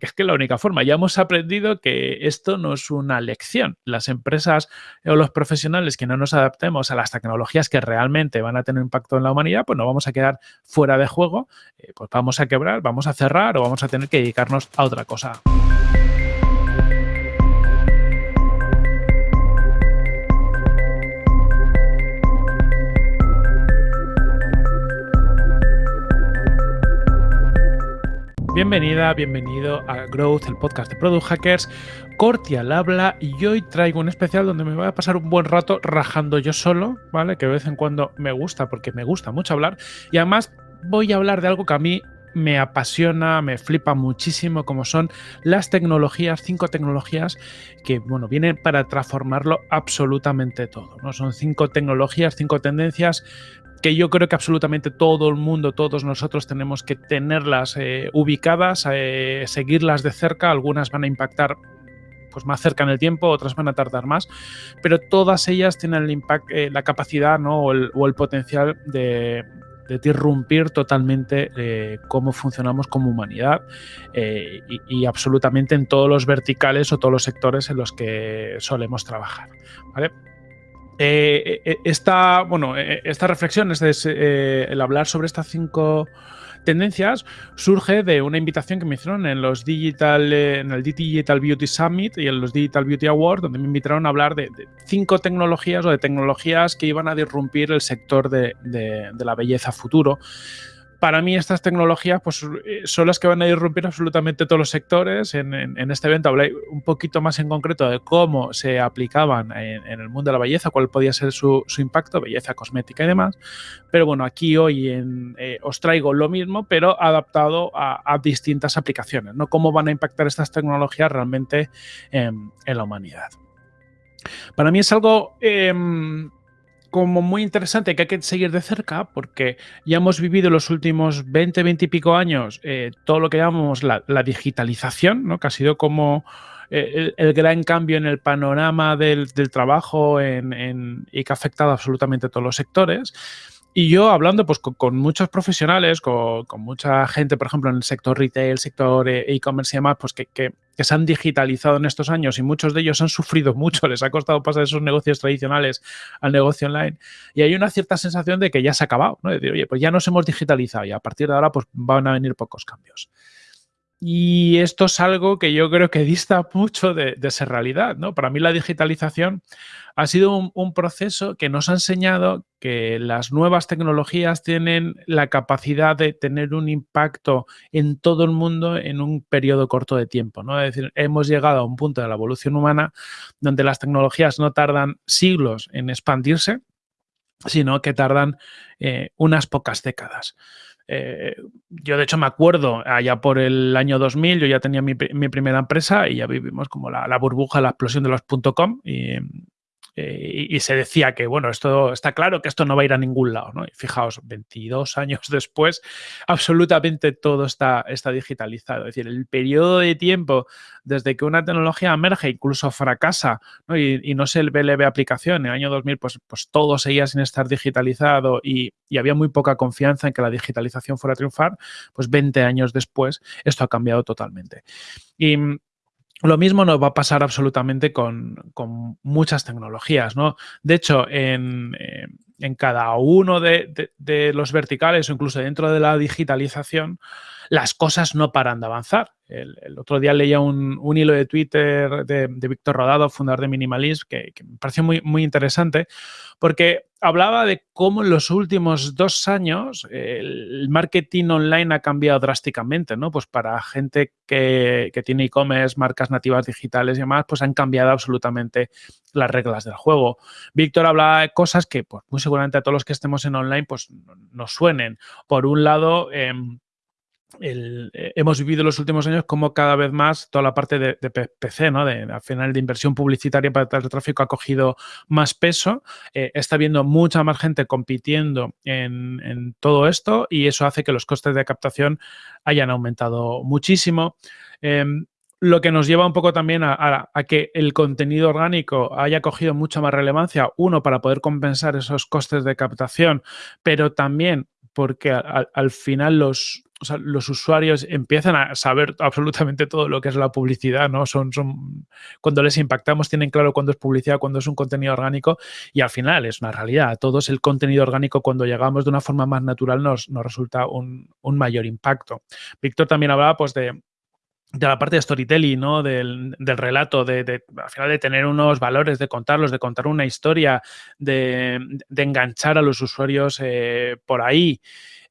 porque es que la única forma. Ya hemos aprendido que esto no es una lección. Las empresas o los profesionales que no nos adaptemos a las tecnologías que realmente van a tener impacto en la humanidad, pues nos vamos a quedar fuera de juego, eh, pues vamos a quebrar, vamos a cerrar o vamos a tener que dedicarnos a otra cosa. Bienvenida, bienvenido a Growth, el podcast de Product Hackers. Corti al habla y hoy traigo un especial donde me voy a pasar un buen rato rajando yo solo, ¿vale? Que de vez en cuando me gusta porque me gusta mucho hablar. Y además voy a hablar de algo que a mí me apasiona, me flipa muchísimo, como son las tecnologías, cinco tecnologías que, bueno, vienen para transformarlo absolutamente todo, ¿no? Son cinco tecnologías, cinco tendencias que yo creo que absolutamente todo el mundo, todos nosotros tenemos que tenerlas eh, ubicadas, eh, seguirlas de cerca, algunas van a impactar pues más cerca en el tiempo, otras van a tardar más, pero todas ellas tienen eh, la capacidad ¿no? o, el, potencial de, de disrumpir totalmente cómo funcionamos como humanidad y, y, absolutamente en todos los verticales o todos los sectores en los que solemos trabajar. ¿vale? Eh, eh, esta, bueno, eh, esta reflexión, es el hablar sobre estas cinco tendencias, surge de una invitación que me hicieron en los Digital, en el Digital Beauty Summit y en los Digital Beauty Awards, donde me invitaron a hablar de, cinco tecnologías o de tecnologías que iban a disrumpir el sector de, de la belleza futuro para mí estas tecnologías pues, eh, son las que van a irrumpir absolutamente todos los sectores. En, este evento hablé un poquito más en concreto de cómo se aplicaban en, el mundo de la belleza, cuál podía ser su, impacto, belleza cosmética y demás. Pero bueno, aquí hoy eh, os traigo lo mismo, pero adaptado a, distintas aplicaciones, ¿no? Cómo van a impactar estas tecnologías realmente en, la humanidad. Para mí es algo... Em, como muy interesante que hay que seguir de cerca porque ya hemos vivido los últimos 20, 20 y pico años eh, todo lo que llamamos la, digitalización, ¿no? que ha sido como eh, el, gran cambio en el panorama del, trabajo y que ha afectado absolutamente a todos los sectores. Y yo hablando pues, con, muchos profesionales, con, mucha gente, por ejemplo, en el sector retail, sector eh, e-commerce y demás, pues que, que, se han digitalizado en estos años y muchos de ellos han sufrido mucho, les ha costado pasar esos negocios tradicionales al negocio online. Y hay una cierta sensación de que ya se ha acabado, ¿no? De decir, oye, pues ya nos hemos digitalizado y a partir de ahora pues van a venir pocos cambios. Y esto es algo que yo creo que dista mucho de, ser realidad. ¿no? Para mí la digitalización ha sido un, proceso que nos ha enseñado que las nuevas tecnologías tienen la capacidad de tener un impacto en todo el mundo en un periodo corto de tiempo. ¿no? Es decir, hemos llegado a un punto de la evolución humana donde las tecnologías no tardan siglos en expandirse, sino que tardan eh, unas pocas décadas. Eh, yo de hecho me acuerdo, allá por el año 2000, yo ya tenía mi, primera empresa y ya vivimos como la, la burbuja, la explosión de los .com y, eh, y, se decía que, bueno, esto está claro que esto no va a ir a ningún lado, ¿no? Y fijaos, 22 años después, absolutamente todo está, está digitalizado. Es decir, el periodo de tiempo desde que una tecnología emerge, incluso fracasa, Y, no se ve, ve aplicación, en el año 2000, pues, pues todo seguía sin estar digitalizado y, y había muy poca confianza en que la digitalización fuera a triunfar, pues 20 años después esto ha cambiado totalmente. Lo mismo nos va a pasar absolutamente con, muchas tecnologías, ¿no? De hecho, en, eh, cada uno de, los verticales o incluso dentro de la digitalización, las cosas no paran de avanzar. El, otro día leía un, hilo de Twitter de, Víctor Rodado, fundador de Minimalism, que, me pareció muy, muy interesante, porque hablaba de cómo en los últimos dos años el marketing online ha cambiado drásticamente, ¿no? Pues para gente que, tiene e-commerce, marcas nativas digitales y demás, pues han cambiado absolutamente las reglas del juego. Víctor hablaba de cosas que, pues muy seguramente a todos los que estemos en online, pues nos suenen. Por un lado, eh, hemos vivido los últimos años como cada vez más toda la parte de, PC, ¿no? De, al final de inversión publicitaria para el tráfico ha cogido más peso. Eh, está viendo mucha más gente compitiendo en, todo esto y eso hace que los costes de captación hayan aumentado muchísimo. Em, lo que nos lleva un poco también a, que el contenido orgánico haya cogido mucha más relevancia, uno, para poder compensar esos costes de captación, pero también porque al final los, o sea, los usuarios empiezan a saber absolutamente todo lo que es la publicidad, ¿no? Son, son, cuando les impactamos tienen claro cuándo es publicidad, cuándo es un contenido orgánico y al final es una realidad. A todos el contenido orgánico cuando llegamos de una forma más natural nos, nos resulta un, un mayor impacto. Víctor también hablaba pues de, de la parte de storytelling, ¿no? Del, relato, de, al final de tener unos valores, de contarlos, de contar una historia, de, enganchar a los usuarios eh, por ahí.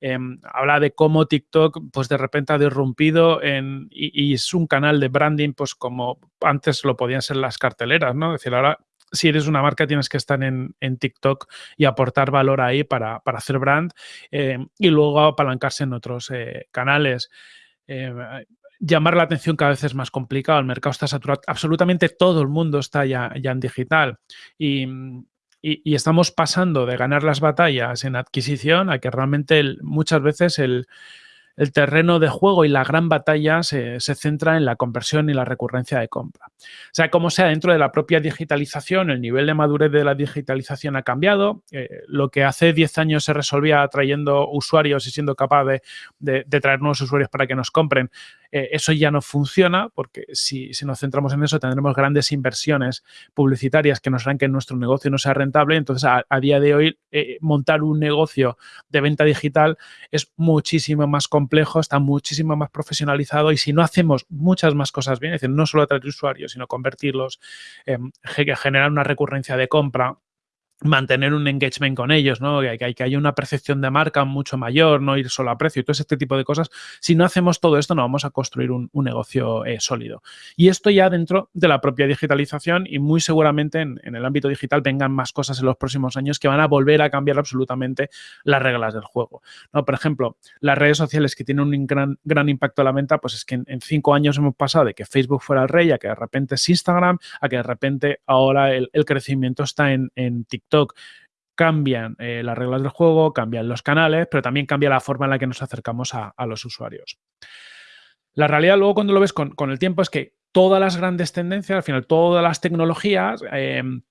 Em, habla de cómo TikTok, pues de repente ha derrumpido en, y, es un canal de branding, pues como antes lo podían ser las carteleras, ¿no? Es decir, ahora si eres una marca tienes que estar en, TikTok y aportar valor ahí para, hacer brand em, y luego apalancarse en otros eh, canales. Llamar la atención cada vez es más complicado, el mercado está saturado, absolutamente todo el mundo está ya, ya en digital. Y, y, estamos pasando de ganar las batallas en adquisición a que realmente muchas veces el, el terreno de juego y la gran batalla se, centra en la conversión y la recurrencia de compra. O sea, como sea, dentro de la propia digitalización, el nivel de madurez de la digitalización ha cambiado. Eh, lo que hace 10 años se resolvía trayendo usuarios y siendo capaz de, traer nuevos usuarios para que nos compren, eh, eso ya no funciona porque si, nos centramos en eso tendremos grandes inversiones publicitarias que nos harán que nuestro negocio no sea rentable. Entonces, a, día de hoy, eh, montar un negocio de venta digital es muchísimo más complejo complejo, está muchísimo más profesionalizado y si no hacemos muchas más cosas bien, es decir, no solo atraer usuarios, sino convertirlos, eh, generar una recurrencia de compra, mantener un engagement con ellos, ¿no? Que, que, que haya una percepción de marca mucho mayor, no ir solo a precio y todo este tipo de cosas. Si no hacemos todo esto, no vamos a construir un, negocio eh, sólido. Y esto ya dentro de la propia digitalización y muy seguramente en, el ámbito digital vengan más cosas en los próximos años que van a volver a cambiar absolutamente las reglas del juego. ¿no? Por ejemplo, las redes sociales que tienen un gran, gran impacto a la venta, pues es que en, cinco años hemos pasado de que Facebook fuera el rey a que de repente es Instagram, a que de repente ahora el, crecimiento está en, en TikTok Cambian eh, las reglas del juego, cambian los canales, pero también cambia la forma en la que nos acercamos a, los usuarios. La realidad luego cuando lo ves con, el tiempo es que todas las grandes tendencias, al final todas las tecnologías em,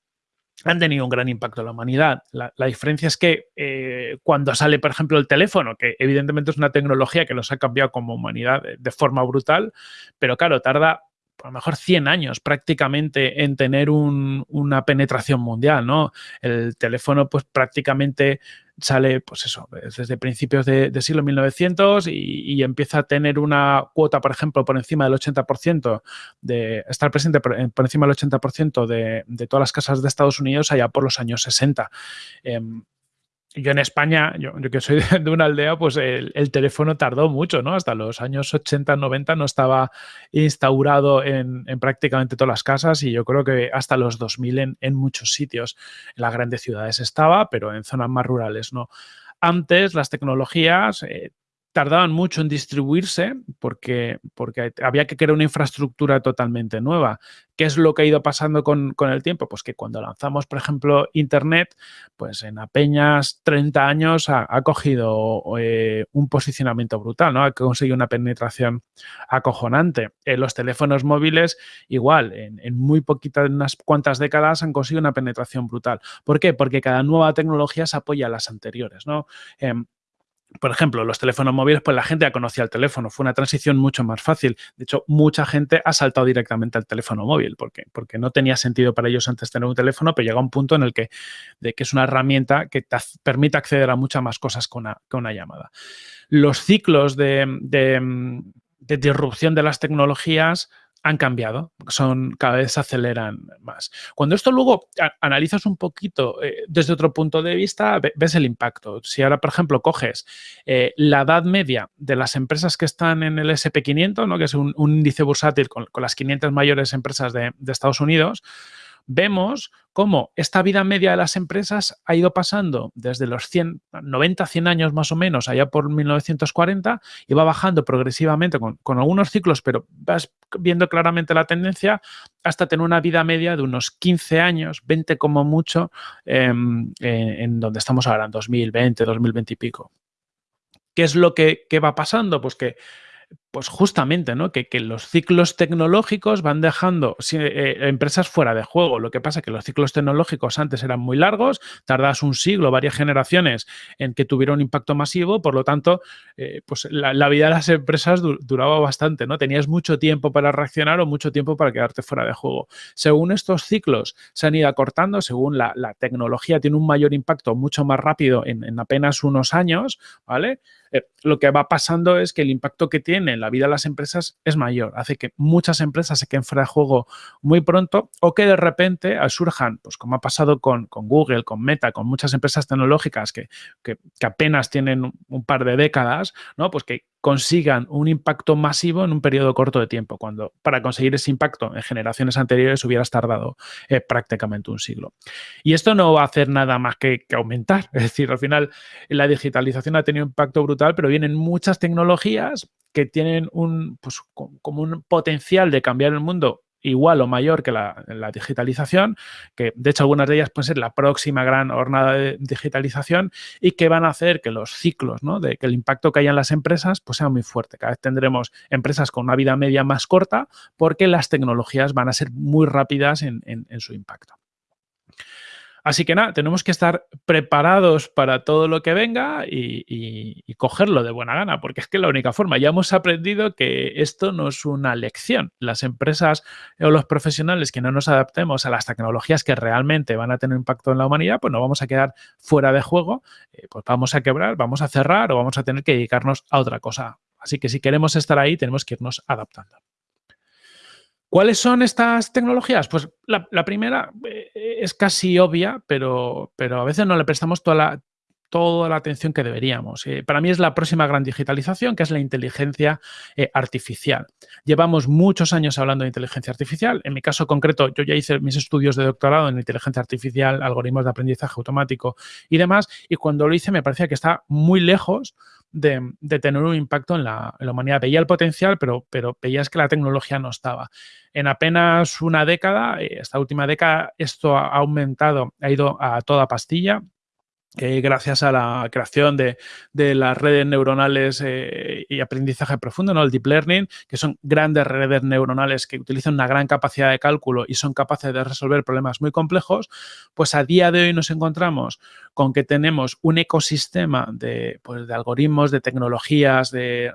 han tenido un gran impacto en la humanidad. La, diferencia es que eh, cuando sale, por ejemplo, el teléfono, que evidentemente es una tecnología que nos ha cambiado como humanidad de forma brutal, pero claro, tarda a lo mejor 100 años prácticamente en tener una penetración mundial, ¿no? El teléfono pues prácticamente sale, pues eso, desde principios de, siglo 1900 y, empieza a tener una cuota, por ejemplo, por encima del 80%, de estar presente por, encima del 80% de, de, todas las casas de Estados Unidos allá por los años 60 yo en España, yo, que soy de, una aldea, pues el, teléfono tardó mucho, ¿no? Hasta los años 80, 90 no estaba instaurado en, prácticamente todas las casas y yo creo que hasta los 2000 en, muchos sitios. En las grandes ciudades estaba, pero en zonas más rurales no. Antes las tecnologías eh, tardaban mucho en distribuirse porque, porque había que crear una infraestructura totalmente nueva. ¿Qué es lo que ha ido pasando con, el tiempo? Pues que cuando lanzamos, por ejemplo, Internet, pues en apenas 30 años ha, cogido eh, un posicionamiento brutal, ¿no? Ha conseguido una penetración acojonante. En los teléfonos móviles, igual, en, muy poquitas, unas cuantas décadas han conseguido una penetración brutal. ¿Por qué? Porque cada nueva tecnología se apoya a las anteriores, ¿no? Em, por ejemplo, los teléfonos móviles, pues la gente ya conocía el teléfono, fue una transición mucho más fácil. De hecho, mucha gente ha saltado directamente al teléfono móvil, porque, porque no tenía sentido para ellos antes tener un teléfono, pero llega un punto en el que, de que es una herramienta que te permite acceder a muchas más cosas con una, una llamada. Los ciclos de, de, de disrupción de las tecnologías han cambiado, son cada vez se aceleran más. Cuando esto luego analizas un poquito eh, desde otro punto de vista, ves el impacto. Si ahora, por ejemplo, coges eh, la edad media de las empresas que están en el SP500, ¿no? que es un, índice bursátil con, las 500 mayores empresas de, de Estados Unidos, vemos cómo esta vida media de las empresas ha ido pasando desde los 100, 90, 100 años más o menos, allá por 1940, y va bajando progresivamente con, algunos ciclos, pero vas viendo claramente la tendencia hasta tener una vida media de unos 15 años, 20 como mucho, em, en donde estamos ahora, en 2020, 2020 y pico. ¿Qué es lo que, que va pasando? Pues que pues justamente, ¿no? Que, los ciclos tecnológicos van dejando eh, empresas fuera de juego. Lo que pasa es que los ciclos tecnológicos antes eran muy largos, tardas un siglo, varias generaciones en que tuviera un impacto masivo, por lo tanto, eh, pues la, vida de las empresas duraba bastante, ¿no? Tenías mucho tiempo para reaccionar o mucho tiempo para quedarte fuera de juego. Según estos ciclos se han ido acortando, según la, tecnología tiene un mayor impacto mucho más rápido en, en apenas unos años, ¿vale? Eh, lo que va pasando es que el impacto que tiene en la vida de las empresas es mayor. Hace que muchas empresas se queden fuera de juego muy pronto o que de repente surjan, pues como ha pasado con, Google, con Meta, con muchas empresas tecnológicas que, que, apenas tienen un par de décadas, ¿no? Pues que consigan un impacto masivo en un periodo corto de tiempo, cuando para conseguir ese impacto en generaciones anteriores hubieras tardado eh, prácticamente un siglo. Y esto no va a hacer nada más que, aumentar, es decir, al final la digitalización ha tenido un impacto brutal, pero vienen muchas tecnologías que tienen un, pues, como un potencial de cambiar el mundo igual o mayor que la, digitalización, que de hecho algunas de ellas pueden ser la próxima gran jornada de digitalización y que van a hacer que los ciclos, ¿no? de que el impacto que haya en las empresas pues sea muy fuerte. Cada vez tendremos empresas con una vida media más corta porque las tecnologías van a ser muy rápidas en su impacto. Así que nada, tenemos que estar preparados para todo lo que venga y, cogerlo de buena gana, porque es que la única forma, ya hemos aprendido que esto no es una lección. Las empresas o los profesionales que no nos adaptemos a las tecnologías que realmente van a tener impacto en la humanidad, pues nos vamos a quedar fuera de juego, eh, pues vamos a quebrar, vamos a cerrar o vamos a tener que dedicarnos a otra cosa. Así que si queremos estar ahí, tenemos que irnos adaptando. ¿Cuáles son estas tecnologías? Pues la, primera eh, es casi obvia, pero, pero, a veces no le prestamos toda la, toda la atención que deberíamos. Eh, para mí es la próxima gran digitalización, que es la inteligencia eh, artificial. Llevamos muchos años hablando de inteligencia artificial. En mi caso concreto, yo ya hice mis estudios de doctorado en inteligencia artificial, algoritmos de aprendizaje automático y demás, y cuando lo hice me parecía que está muy lejos de, tener un impacto en la, humanidad. Veía el potencial, pero, pero veías que la tecnología no estaba. En apenas una década, eh, esta última década, esto ha aumentado, ha ido a toda pastilla gracias a la creación de, las redes neuronales eh, y aprendizaje profundo, ¿no? el deep learning, que son grandes redes neuronales que utilizan una gran capacidad de cálculo y son capaces de resolver problemas muy complejos, pues a día de hoy nos encontramos con que tenemos un ecosistema de, pues, de algoritmos, de tecnologías, de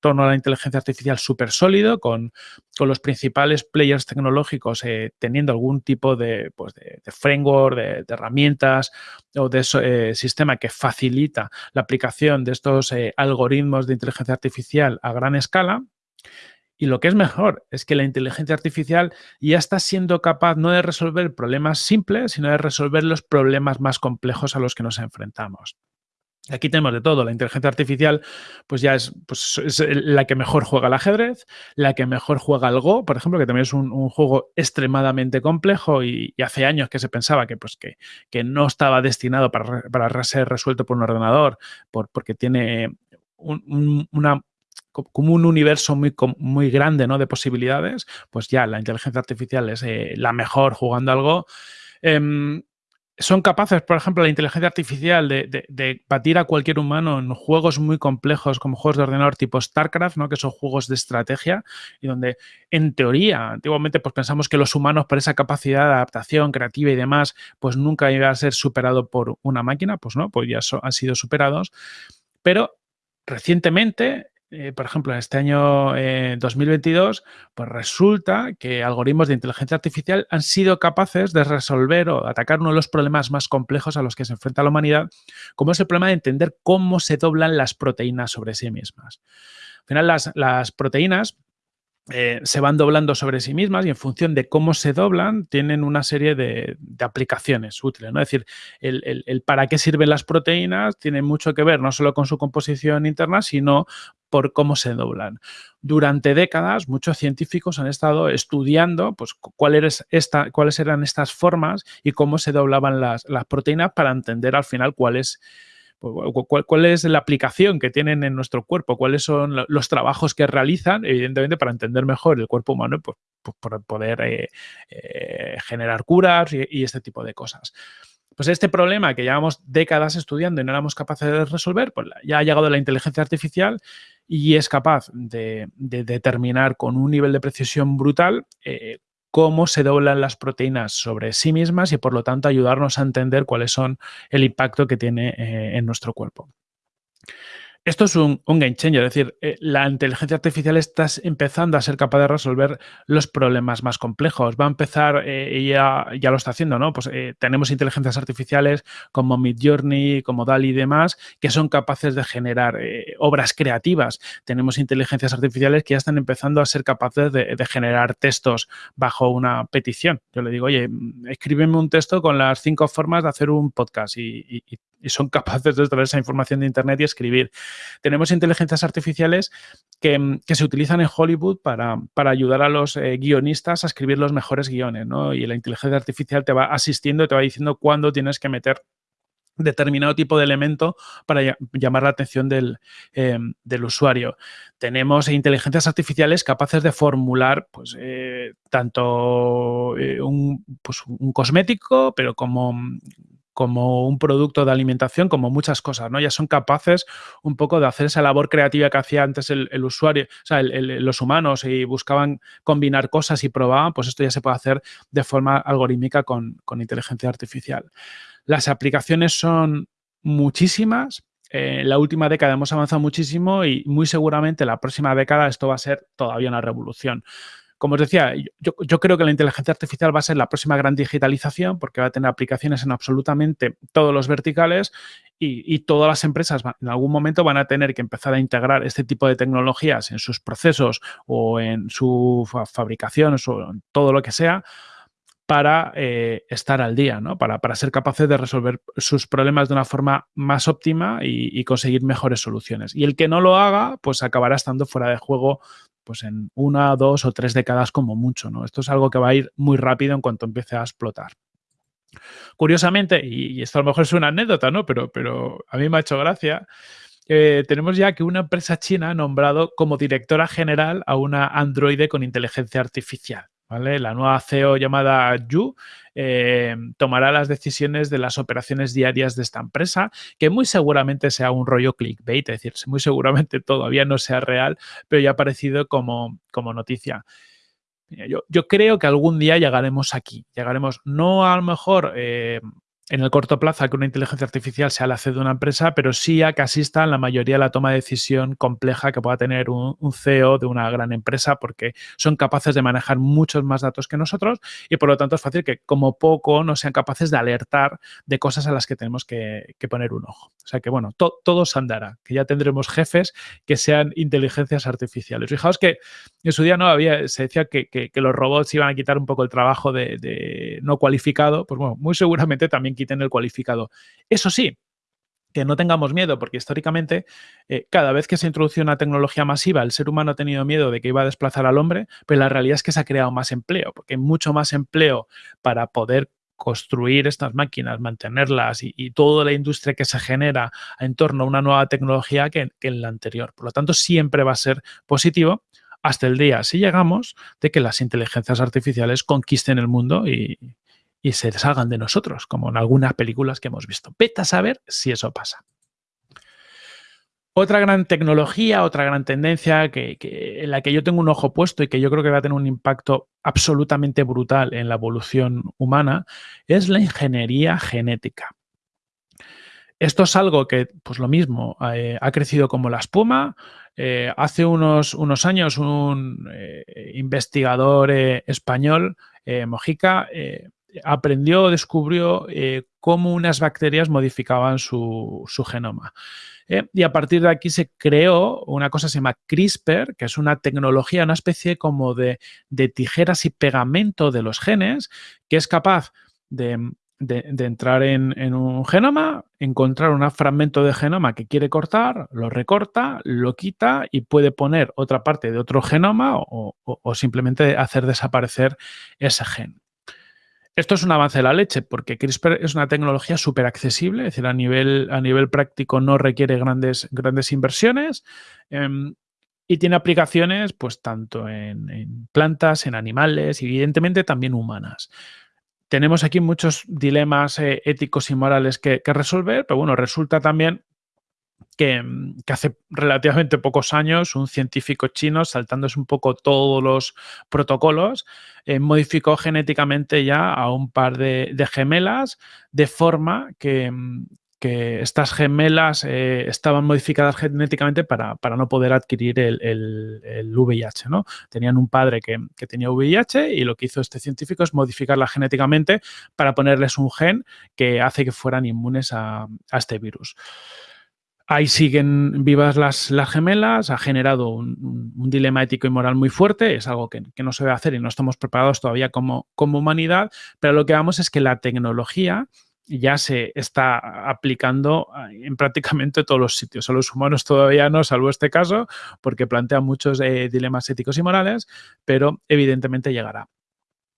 torno a la inteligencia artificial súper sólido, con, los principales players tecnológicos eh, teniendo algún tipo de, pues de, framework, de, herramientas o de eh, sistema que facilita la aplicación de estos eh, algoritmos de inteligencia artificial a gran escala. Y lo que es mejor es que la inteligencia artificial ya está siendo capaz no de resolver problemas simples, sino de resolver los problemas más complejos a los que nos enfrentamos. Aquí tenemos de todo. La inteligencia artificial, pues ya es, pues es, la que mejor juega al ajedrez, la que mejor juega al Go, por ejemplo, que también es un, juego extremadamente complejo y, hace años que se pensaba que, pues, que, que no estaba destinado para, para, ser resuelto por un ordenador, por, porque tiene un, una como un universo muy, muy grande ¿no? de posibilidades, pues ya la inteligencia artificial es eh, la mejor jugando algo. Em, son capaces, por ejemplo, la inteligencia artificial de, batir a cualquier humano en juegos muy complejos como juegos de ordenador tipo StarCraft, ¿no? que son juegos de estrategia y donde, en teoría, antiguamente pues pensamos que los humanos por esa capacidad de adaptación creativa y demás, pues nunca iba a ser superado por una máquina, pues no, pues ya han sido superados. Pero recientemente eh, por ejemplo, en este año 2022, eh, pues resulta que algoritmos de inteligencia artificial han sido capaces de resolver o atacar uno de los problemas más complejos a los que se enfrenta la humanidad, como es el problema de entender cómo se doblan las proteínas sobre sí mismas. Al final, las proteínas eh, se van doblando sobre sí mismas y en función de cómo se doblan tienen una serie de, aplicaciones útiles. ¿no? Es decir, el, para qué sirven las proteínas tiene mucho que ver no solo con su composición interna, sino por cómo se doblan. Durante décadas, muchos científicos han estado estudiando pues, esta, cuáles eran estas formas y cómo se doblaban las, las proteínas para entender al final cuál es pues, ¿Cuál, es la aplicación que tienen en nuestro cuerpo? ¿Cuáles son los trabajos que realizan? Evidentemente, para entender mejor el cuerpo humano, pues, pues por poder eh, eh, generar curas y, este tipo de cosas. Pues este problema que llevamos décadas estudiando y no éramos capaces de resolver, pues ya ha llegado la inteligencia artificial y es capaz de, determinar con un nivel de precisión brutal eh, cómo se doblan las proteínas sobre sí mismas y por lo tanto ayudarnos a entender cuáles son el impacto que tiene eh, en nuestro cuerpo. Esto es un, game changer, es decir, eh, la inteligencia artificial está empezando a ser capaz de resolver los problemas más complejos. Va a empezar, eh, y ya, ya, lo está haciendo, ¿no? Pues eh, tenemos inteligencias artificiales como Midjourney, como DALI y demás, que son capaces de generar obras creativas. Tenemos inteligencias artificiales que ya están empezando a ser capaces de, generar textos bajo una petición. Yo le digo, oye, escríbeme un texto con las cinco formas de hacer un podcast y, y y son capaces de extraer esa información de Internet y escribir. Tenemos inteligencias artificiales que, se utilizan en Hollywood para, ayudar a los eh, guionistas a escribir los mejores guiones, ¿no? Y la inteligencia artificial te va asistiendo te va diciendo cuándo tienes que meter determinado tipo de elemento para llamar la atención del, em, usuario. Tenemos inteligencias artificiales capaces de formular pues, eh, tanto eh, un, pues, un, cosmético, pero como como un producto de alimentación, como muchas cosas, ¿no? Ya son capaces un poco de hacer esa labor creativa que hacía antes el, usuario, o sea, los humanos y buscaban combinar cosas y probaban, pues esto ya se puede hacer de forma algorítmica con, inteligencia artificial. Las aplicaciones son muchísimas, en eh, la última década hemos avanzado muchísimo y muy seguramente la próxima década esto va a ser todavía una revolución. Como os decía, yo, creo que la inteligencia artificial va a ser la próxima gran digitalización porque va a tener aplicaciones en absolutamente todos los verticales y, todas las empresas en algún momento van a tener que empezar a integrar este tipo de tecnologías en sus procesos o en su fabricación o en todo lo que sea para eh, estar al día, ¿no? Para, ser capaces de resolver sus problemas de una forma más óptima y, y, conseguir mejores soluciones. Y el que no lo haga, pues acabará estando fuera de juego pues en una, dos o tres décadas como mucho. ¿no? Esto es algo que va a ir muy rápido en cuanto empiece a explotar. Curiosamente, y, esto a lo mejor es una anécdota, ¿no? Pero, pero a mí me ha hecho gracia. Eh, tenemos ya que una empresa china ha nombrado como directora general a una androide con inteligencia artificial. La nueva CEO llamada Yu eh, tomará las decisiones de las operaciones diarias de esta empresa, que muy seguramente sea un rollo clickbait, es decir, muy seguramente todavía no sea real, pero ya ha aparecido como, como noticia. Yo, creo que algún día llegaremos aquí, llegaremos no a lo mejor eh, en el corto plazo a que una inteligencia artificial sea la CEO de una empresa, pero sí a que asista en la mayoría de la toma de decisión compleja que pueda tener un, CEO de una gran empresa, porque son capaces de manejar muchos más datos que nosotros y por lo tanto es fácil que como poco no sean capaces de alertar de cosas a las que tenemos que, poner un ojo. O sea que bueno, todo se andará, que ya tendremos jefes que sean inteligencias artificiales. Fijaos que en su día no había, se decía que, los robots iban a quitar un poco el trabajo de no cualificado, pues bueno, muy seguramente también quiten el cualificado. Eso sí, que no tengamos miedo, porque históricamente eh, cada vez que se introduce una tecnología masiva, el ser humano ha tenido miedo de que iba a desplazar al hombre, pero la realidad es que se ha creado más empleo, porque hay mucho más empleo para poder construir estas máquinas, mantenerlas y, toda la industria que se genera en torno a una nueva tecnología que, que en la anterior. Por lo tanto, siempre va a ser positivo hasta el día, si llegamos, de que las inteligencias artificiales conquisten el mundo y, y se salgan de nosotros, como en algunas películas que hemos visto. Vete a saber si eso pasa. Otra gran tecnología, otra gran tendencia que, en la que yo tengo un ojo puesto y que yo creo que va a tener un impacto absolutamente brutal en la evolución humana es la ingeniería genética. Esto es algo que, pues lo mismo, eh, ha crecido como la espuma. Eh, hace unos, unos, años un eh, investigador español, Mojica, aprendió, descubrió eh, cómo unas bacterias modificaban su, genoma. Eh, y a partir de aquí se creó una cosa que se llama CRISPR, que es una tecnología, una especie como de, tijeras y pegamento de los genes, que es capaz de, entrar en, un genoma, encontrar un fragmento de genoma que quiere cortar, lo recorta, lo quita y puede poner otra parte de otro genoma o simplemente hacer desaparecer ese gen. Esto es un avance de la leche porque CRISPR es una tecnología súper accesible, es decir, a nivel, a nivel práctico no requiere grandes, grandes inversiones em, y tiene aplicaciones pues tanto en, plantas, en animales y evidentemente también humanas. Tenemos aquí muchos dilemas eh, éticos y morales que, resolver, pero bueno, resulta también que, hace relativamente pocos años un científico chino, saltándose un poco todos los protocolos, eh, modificó genéticamente ya a un par de, gemelas de forma que, estas gemelas eh, estaban modificadas genéticamente para, no poder adquirir el, VIH. ¿no? Tenían un padre que, tenía VIH y lo que hizo este científico es modificarla genéticamente para ponerles un gen que hace que fueran inmunes a este virus. Ahí siguen vivas las, las gemelas, ha generado un, dilema ético y moral muy fuerte, es algo que, no se debe hacer y no estamos preparados todavía como, humanidad, pero lo que vamos es que la tecnología ya se está aplicando en prácticamente todos los sitios. A los humanos todavía no, salvo este caso, porque plantea muchos eh, dilemas éticos y morales, pero evidentemente llegará.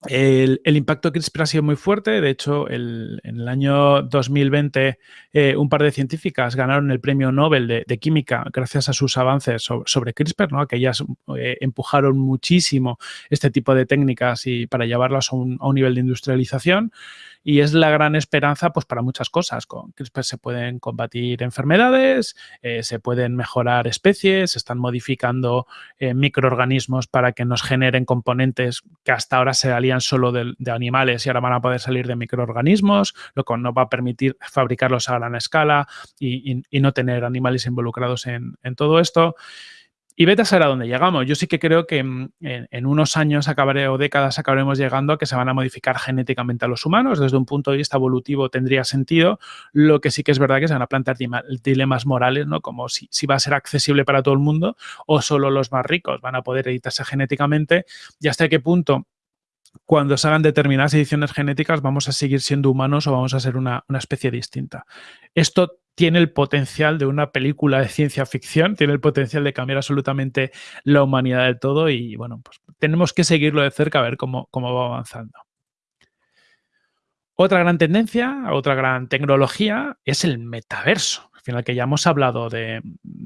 El, impacto CRISPR ha sido muy fuerte. De hecho, en el año 2020 eh, un par de científicas ganaron el premio Nobel de, Química gracias a sus avances sobre, CRISPR, ¿no? que ellas eh, empujaron muchísimo este tipo de técnicas y para llevarlas a un nivel de industrialización y es la gran esperanza pues, para muchas cosas. Con CRISPR se pueden combatir enfermedades, eh, se pueden mejorar especies, se están modificando eh, microorganismos para que nos generen componentes que hasta ahora se salían solo de, animales y ahora van a poder salir de microorganismos, lo que nos va a permitir fabricarlos a gran escala y, no tener animales involucrados en, todo esto. Y vete a dónde llegamos. Yo sí que creo que mm, en, unos años o décadas acabaremos llegando a que se van a modificar genéticamente a los humanos. Desde un punto de vista evolutivo tendría sentido. Lo que sí que es verdad que se van a plantear dilemas morales, ¿no? Como si va a ser accesible para todo el mundo o solo los más ricos van a poder editarse genéticamente y hasta qué punto cuando se hagan determinadas ediciones genéticas vamos a seguir siendo humanos o vamos a ser una, una especie distinta. Esto tiene el potencial de una película de ciencia ficción, tiene el potencial de cambiar absolutamente la humanidad del todo y bueno, pues tenemos que seguirlo de cerca a ver cómo, cómo va avanzando. Otra gran tendencia, otra gran tecnología es el metaverso. Al final que ya hemos hablado de,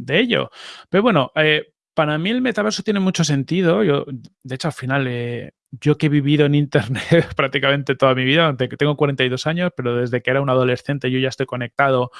ello. Pero bueno, eh, para mí el metaverso tiene mucho sentido. Yo, de hecho, al final eh, yo que he vivido en Internet prácticamente toda mi vida, tengo 42 años, pero desde que era un adolescente yo ya estoy conectado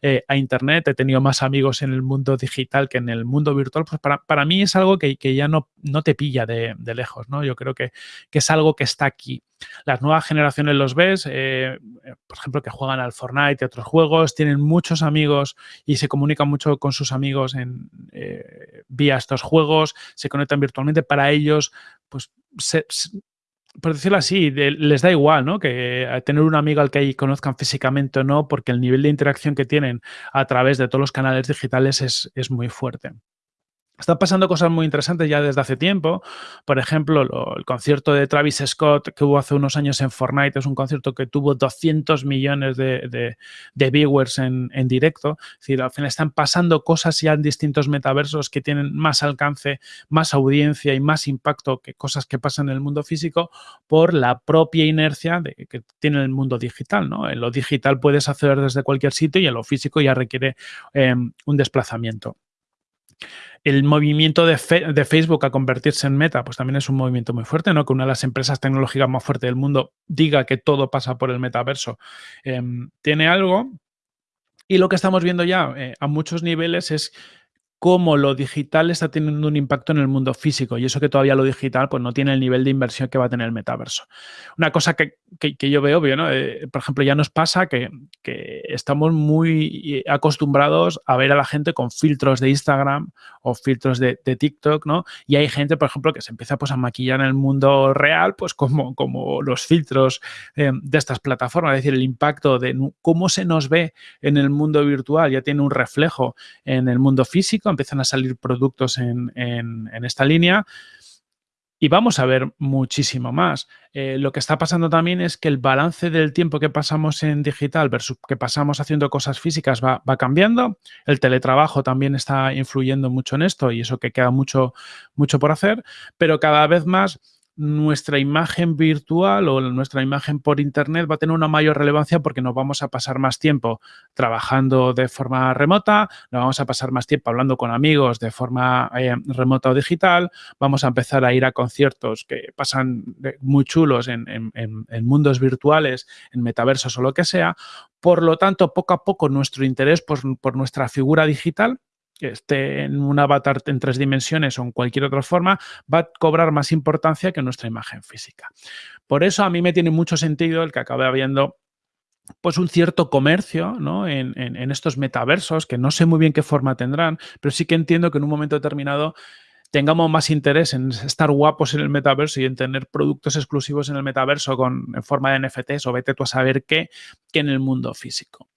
eh, a Internet, he tenido más amigos en el mundo digital que en el mundo virtual, pues para, mí es algo que, ya no, no te pilla de, lejos, ¿no? Yo creo que, que, es algo que está aquí. Las nuevas generaciones los ves, eh, por ejemplo, que juegan al Fortnite y otros juegos, tienen muchos amigos y se comunican mucho con sus amigos en, eh, vía estos juegos, se conectan virtualmente. Para ellos, pues por decirlo así, les da igual, ¿no? Que eh, tener un amigo al que conozcan físicamente o no, porque el nivel de interacción que tienen a través de todos los canales digitales es, es muy fuerte. Están pasando cosas muy interesantes ya desde hace tiempo. Por ejemplo, el concierto de Travis Scott que hubo hace unos años en Fortnite es un concierto que tuvo 200 millones de, viewers en, directo. Es decir, al final están pasando cosas ya en distintos metaversos que tienen más alcance, más audiencia y más impacto que cosas que pasan en el mundo físico por la propia inercia de, que tiene el mundo digital. ¿no? En lo digital puedes acceder desde cualquier sitio y en lo físico ya requiere em, un desplazamiento. El movimiento de, Facebook a convertirse en meta, pues también es un movimiento muy fuerte, ¿no? Que una de las empresas tecnológicas más fuertes del mundo diga que todo pasa por el metaverso. Em, tiene algo. Y lo que estamos viendo ya eh, a muchos niveles es cómo lo digital está teniendo un impacto en el mundo físico y eso que todavía lo digital pues no tiene el nivel de inversión que va a tener el metaverso. Una cosa que, yo veo obvio, ¿no? Eh, por ejemplo, ya nos pasa que, estamos muy acostumbrados a ver a la gente con filtros de Instagram o filtros de, TikTok, ¿no? Y hay gente, por ejemplo, que se empieza pues, a maquillar en el mundo real, pues como, como los filtros eh, de estas plataformas, es decir, el impacto de cómo se nos ve en el mundo virtual ya tiene un reflejo en el mundo físico empiezan a salir productos en, esta línea y vamos a ver muchísimo más. Eh, lo que está pasando también es que el balance del tiempo que pasamos en digital versus que pasamos haciendo cosas físicas va, cambiando. El teletrabajo también está influyendo mucho en esto y eso que queda mucho, mucho por hacer, pero cada vez más nuestra imagen virtual o nuestra imagen por Internet va a tener una mayor relevancia porque nos vamos a pasar más tiempo trabajando de forma remota, nos vamos a pasar más tiempo hablando con amigos de forma eh, remota o digital, vamos a empezar a ir a conciertos que pasan muy chulos en, mundos virtuales, en metaversos o lo que sea. Por lo tanto, poco a poco nuestro interés por nuestra figura digital que esté en un avatar en tres dimensiones o en cualquier otra forma, va a cobrar más importancia que nuestra imagen física. Por eso a mí me tiene mucho sentido el que acabe habiendo pues un cierto comercio en, estos metaversos, que no sé muy bien qué forma tendrán, pero sí que entiendo que en un momento determinado tengamos más interés en estar guapos en el metaverso y en tener productos exclusivos en el metaverso con, en forma de NFTs o vete tú a saber qué, que en el mundo físico.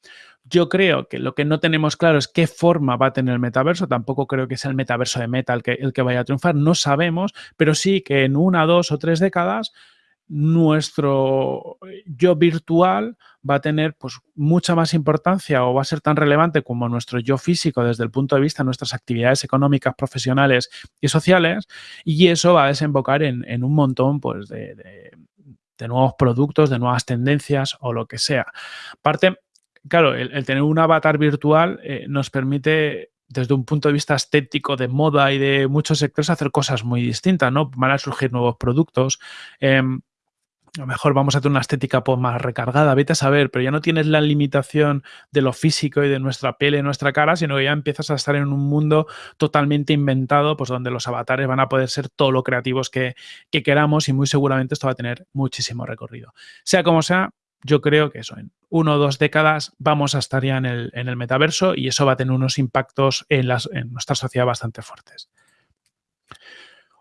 Yo creo que lo que no tenemos claro es qué forma va a tener el metaverso. Tampoco creo que sea el metaverso de Meta el que, el que vaya a triunfar. No sabemos, pero sí que en una, dos o tres décadas nuestro yo virtual va a tener pues, mucha más importancia o va a ser tan relevante como nuestro yo físico desde el punto de vista de nuestras actividades económicas, profesionales y sociales y eso va a desembocar en, un montón pues, de, nuevos productos, de nuevas tendencias o lo que sea. Aparte, claro, el, tener un avatar virtual eh, nos permite desde un punto de vista estético, de moda y de muchos sectores, hacer cosas muy distintas, ¿no? Van a surgir nuevos productos. Em, a lo mejor vamos a tener una estética pues, más recargada, vete a saber, pero ya no tienes la limitación de lo físico y de nuestra piel y nuestra cara, sino que ya empiezas a estar en un mundo totalmente inventado, pues donde los avatares van a poder ser todo lo creativos que, que queramos y muy seguramente esto va a tener muchísimo recorrido. Sea como sea, yo creo que eso, uno o dos décadas vamos a estar ya en el, en el metaverso y eso va a tener unos impactos en, las, en nuestra sociedad bastante fuertes.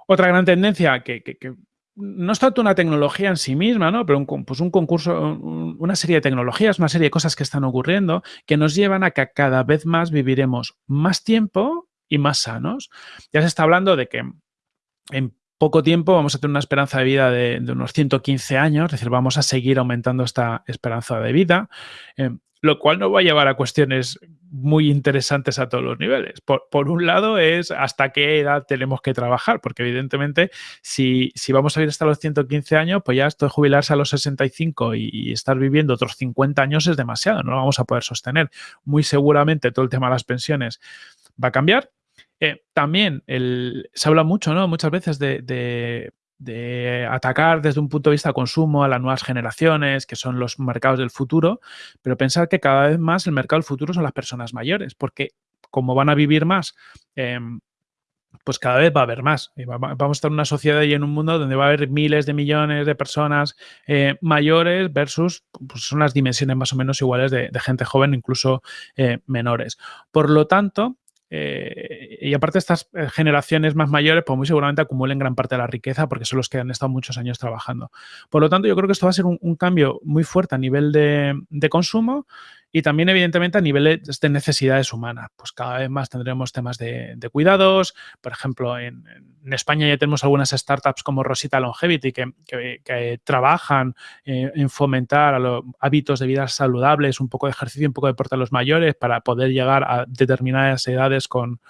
Otra gran tendencia que, no es tanto una tecnología en sí misma, ¿no? pero un, pues un concurso, una serie de tecnologías, una serie de cosas que están ocurriendo que nos llevan a que cada vez más viviremos más tiempo y más sanos. Ya se está hablando de que en poco tiempo vamos a tener una esperanza de vida de, unos 115 años, es decir, vamos a seguir aumentando esta esperanza de vida, eh, lo cual nos va a llevar a cuestiones muy interesantes a todos los niveles. Por, un lado es hasta qué edad tenemos que trabajar, porque evidentemente si, vamos a vivir hasta los 115 años, pues ya esto de jubilarse a los 65 y, y, estar viviendo otros 50 años es demasiado, no lo vamos a poder sostener. Muy seguramente todo el tema de las pensiones va a cambiar eh, también se habla mucho, ¿no? Muchas veces de, atacar desde un punto de vista de consumo a las nuevas generaciones, que son los mercados del futuro, pero pensar que cada vez más el mercado del futuro son las personas mayores, porque como van a vivir más, em, pues cada vez va a haber más. vamos a estar en una sociedad y en un mundo donde va a haber miles de millones de personas eh, mayores versus pues son las dimensiones más o menos iguales de, gente joven, incluso eh, menores. Por lo tanto, eh, y aparte estas eh, generaciones más mayores, pues muy seguramente acumulen gran parte de la riqueza porque son los que han estado muchos años trabajando. Por lo tanto, yo creo que esto va a ser un, cambio muy fuerte a nivel de, de consumo y también, evidentemente, a nivel de necesidades humanas. Pues cada vez más tendremos temas de, cuidados. Por ejemplo, en, España ya tenemos algunas startups como Rosita Longevity que, trabajan eh, en fomentar hábitos de vida saludables, un poco de ejercicio, un poco de deporte a los mayores para poder llegar a determinadas edades con,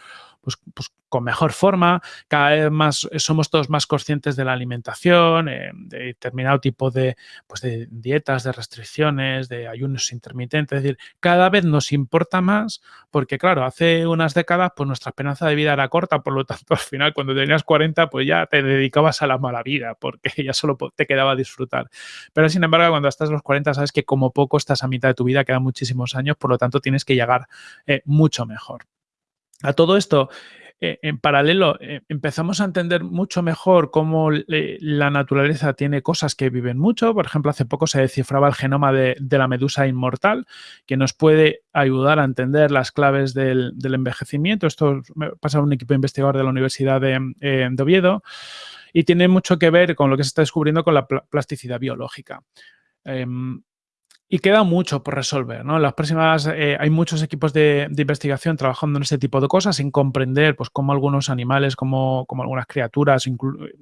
pues, pues con mejor forma, cada vez más eh, somos todos más conscientes de la alimentación, eh, de determinado tipo de, pues de dietas, de restricciones, de ayunos intermitentes, es decir, cada vez nos importa más porque, claro, hace unas décadas pues nuestra esperanza de vida era corta, por lo tanto, al final, cuando tenías 40, pues ya te dedicabas a la mala vida porque ya solo te quedaba disfrutar. Pero, sin embargo, cuando estás a los 40, sabes que como poco estás a mitad de tu vida, quedan muchísimos años, por lo tanto, tienes que llegar eh, mucho mejor. A todo esto, eh, en paralelo, eh, empezamos a entender mucho mejor cómo la naturaleza tiene cosas que viven mucho. Por ejemplo, hace poco se descifraba el genoma de, la medusa inmortal, que nos puede ayudar a entender las claves del, envejecimiento. Esto pasa a un equipo investigador de la Universidad de, eh, Oviedo y tiene mucho que ver con lo que se está descubriendo con la plasticidad biológica. Em, y queda mucho por resolver, ¿no? las próximas, eh, hay muchos equipos de, investigación trabajando en este tipo de cosas, en comprender pues, cómo algunos animales, cómo, algunas criaturas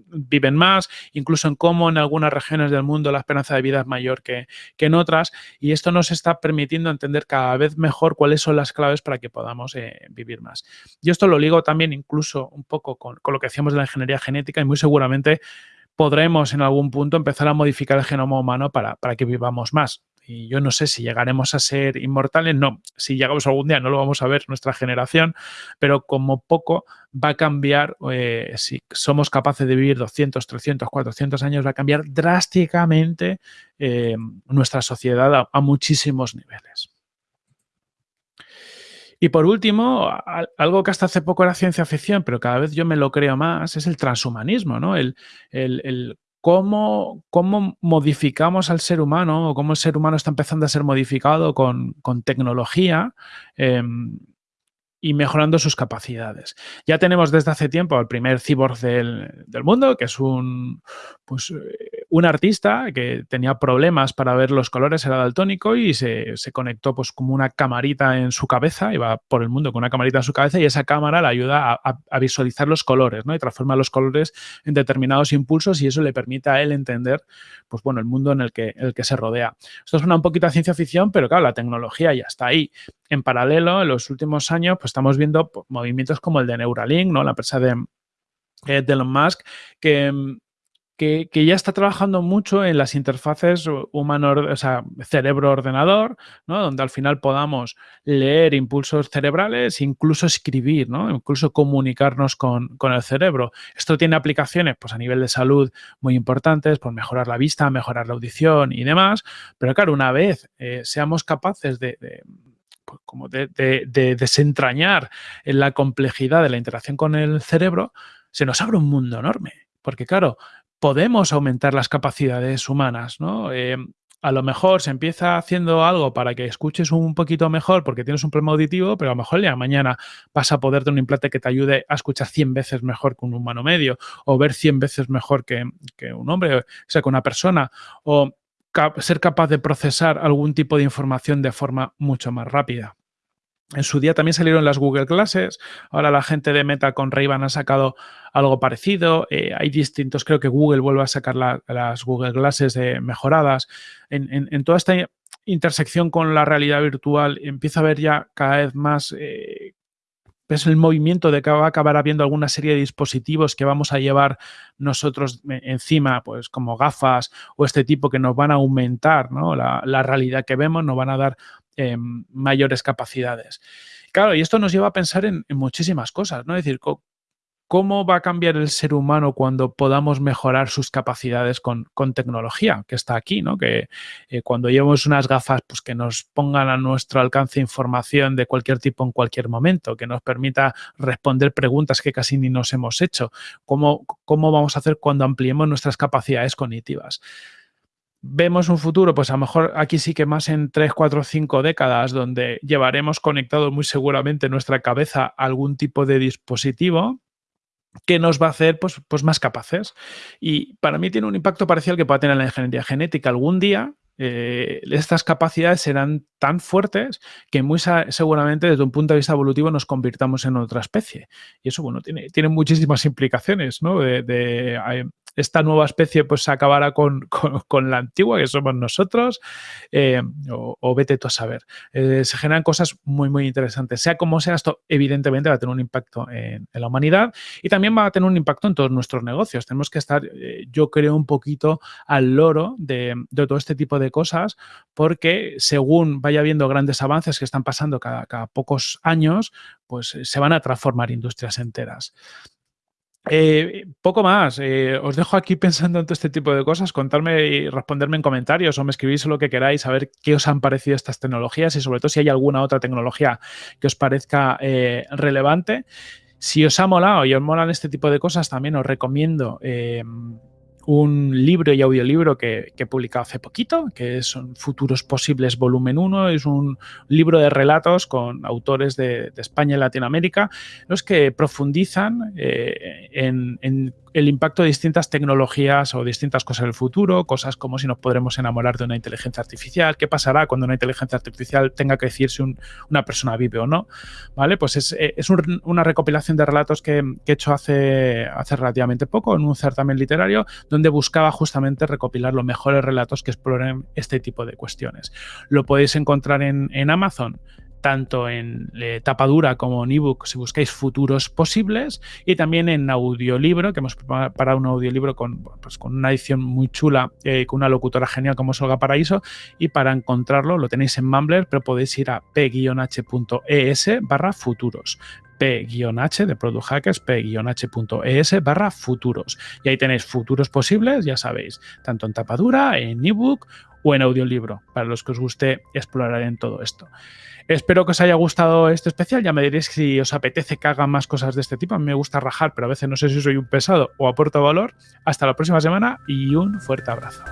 viven más, incluso en cómo en algunas regiones del mundo la esperanza de vida es mayor que, en otras. Y esto nos está permitiendo entender cada vez mejor cuáles son las claves para que podamos eh, vivir más. Y esto lo ligo también incluso un poco con, con lo que hacíamos de la ingeniería genética y muy seguramente podremos en algún punto empezar a modificar el genoma humano para, para que vivamos más. Y yo no sé si llegaremos a ser inmortales, no, si llegamos algún día no lo vamos a ver nuestra generación, pero como poco va a cambiar, eh, si somos capaces de vivir 200, 300, 400 años, va a cambiar drásticamente eh, nuestra sociedad a, muchísimos niveles. Y por último, algo que hasta hace poco era ciencia ficción, pero cada vez yo me lo creo más, es el transhumanismo, ¿no? El, el, cómo, cómo, modificamos al ser humano o cómo el ser humano está empezando a ser modificado con, tecnología. Em, y mejorando sus capacidades. Ya tenemos desde hace tiempo al primer cyborg del, mundo, que es un, pues, eh, un artista que tenía problemas para ver los colores, era daltónico y se, conectó pues como una camarita en su cabeza, iba por el mundo con una camarita en su cabeza y esa cámara le ayuda a, visualizar los colores ¿no? y transforma los colores en determinados impulsos y eso le permite a él entender pues, bueno, el mundo en el que, el que se rodea. Esto suena un poquito a ciencia ficción, pero claro, la tecnología ya está ahí. En paralelo, en los últimos años, pues estamos viendo pues, movimientos como el de Neuralink, ¿no? La empresa de, eh, de Elon Musk, que, que, ya está trabajando mucho en las interfaces humano, o sea, cerebro-ordenador, ¿no? donde al final podamos leer impulsos cerebrales, incluso escribir, ¿no? incluso comunicarnos con, el cerebro. Esto tiene aplicaciones pues, a nivel de salud muy importantes, por mejorar la vista, mejorar la audición y demás, pero claro, una vez eh, seamos capaces de pues, como de, desentrañar la complejidad de la interacción con el cerebro, se nos abre un mundo enorme. Porque claro, podemos aumentar las capacidades humanas, ¿no? Eh, a lo mejor se empieza haciendo algo para que escuches un poquito mejor porque tienes un problema auditivo, pero a lo mejor ya mañana vas a poder tener un implante que te ayude a escuchar 100 veces mejor que un humano medio o ver 100 veces mejor que, que un hombre, o sea, que una persona, o ser capaz de procesar algún tipo de información de forma mucho más rápida. En su día también salieron las Google Classes, ahora la gente de Meta con ray ha sacado algo parecido, eh, hay distintos, creo que Google vuelve a sacar las Google Glasses mejoradas. En, toda esta intersección con la realidad virtual empieza a haber ya cada vez más eh, el movimiento de que va a acabar habiendo alguna serie de dispositivos que vamos a llevar nosotros encima, pues como gafas o este tipo que nos van a aumentar la, realidad que vemos, nos van a dar em, mayores capacidades. Claro, y esto nos lleva a pensar en, muchísimas cosas, ¿no? Es decir, ¿Cómo va a cambiar el ser humano cuando podamos mejorar sus capacidades con, tecnología? Que está aquí, ¿no? Que eh, cuando llevemos unas gafas, pues que nos pongan a nuestro alcance información de cualquier tipo en cualquier momento, que nos permita responder preguntas que casi ni nos hemos hecho. ¿Cómo, cómo vamos a hacer cuando ampliemos nuestras capacidades cognitivas? Vemos un futuro, pues a lo mejor aquí sí que más en 3, 4, 5 décadas, donde llevaremos conectado muy seguramente nuestra cabeza algún tipo de dispositivo que nos va a hacer pues, pues más capaces. Y para mí tiene un impacto parecido al que pueda tener la ingeniería genética. Algún día eh, estas capacidades serán tan fuertes que muy seguramente desde un punto de vista evolutivo nos convirtamos en otra especie. Y eso, bueno, tiene, tiene muchísimas implicaciones, ¿no? de, esta nueva especie pues acabará con, con, la antigua, que somos nosotros, eh, o, vete tú a saber. Eh, se generan cosas muy, muy interesantes. Sea como sea, esto evidentemente va a tener un impacto en, la humanidad y también va a tener un impacto en todos nuestros negocios. Tenemos que estar, eh, yo creo, un poquito al loro de, todo este tipo de cosas porque según vaya habiendo grandes avances que están pasando cada, cada pocos años, pues se van a transformar industrias enteras. Eh, poco más. Eh, os dejo aquí pensando en todo este tipo de cosas. Contarme y responderme en comentarios o me escribís lo que queráis, a ver qué os han parecido estas tecnologías y sobre todo si hay alguna otra tecnología que os parezca eh, relevante. Si os ha molado y os molan este tipo de cosas, también os recomiendo un libro y audiolibro que, he publicado hace poquito, que son Futuros Posibles Volumen 1. Es un libro de relatos con autores de, España y Latinoamérica, los que profundizan eh, en el impacto de distintas tecnologías o distintas cosas del futuro, cosas como si nos podremos enamorar de una inteligencia artificial, qué pasará cuando una inteligencia artificial tenga que decir si una persona vive o no, ¿vale? Pues es, eh, una recopilación de relatos que, he hecho hace, relativamente poco en un certamen literario donde buscaba justamente recopilar los mejores relatos que exploren este tipo de cuestiones. Lo podéis encontrar en, en Amazon tanto en eh, tapadura como en ebook si buscáis futuros posibles y también en audiolibro, que hemos preparado un audiolibro con, pues, con una edición muy chula, eh, con una locutora genial como Solga Paraíso y para encontrarlo lo tenéis en Mumbler, pero podéis ir a p-h.es barra futuros p-h de Product Hackers, p-h.es barra futuros. Y ahí tenéis futuros posibles, ya sabéis, tanto en tapadura, en ebook o en audiolibro, para los que os guste explorar en todo esto. Espero que os haya gustado este especial. Ya me diréis si os apetece que haga más cosas de este tipo. A mí me gusta rajar, pero a veces no sé si soy un pesado o aporto valor. Hasta la próxima semana y un fuerte abrazo.